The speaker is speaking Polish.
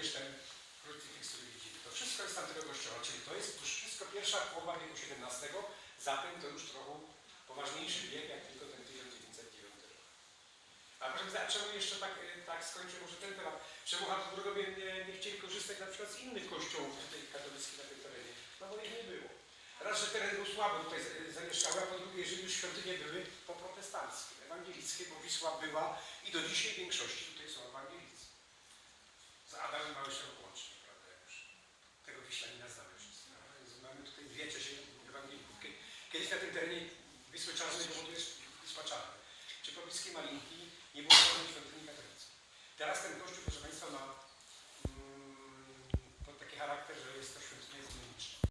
również ten krucyfiks, który widzimy. To wszystko jest tamtego kościoła, czyli to jest już wszystko pierwsza połowa wieku XVII, zatem to już trochę poważniejszy wiek, jak tylko ten 1909 rok. A proszę powiedzieć, czemu jeszcze tak, e, tak skończę może ten temat? Czemu Habsburgowie nie, nie chcieli korzystać na przykład z innych kościołów tutaj katolickich na tym terenie? No bo ich nie było. Raz, że teren był słabo tutaj zamieszkały, a po drugie, że już świątynie były poprotestanckie, ewangelickie, bo Wisła była i do dzisiaj większości tutaj są ewangelicy. Adamem Małyszem łącznie, prawda, już. Tego Wiślanina znamy wszyscy. No, więc mamy tutaj dwie trzecie ewangelików. Kie- Kiedyś na tym terenie Wisły Czarnej powoduje Wisła Czarna. Czy pobliskiej Malinki nie było żadnej świątyni katolickiej. Teraz ten kościół, proszę Państwa, ma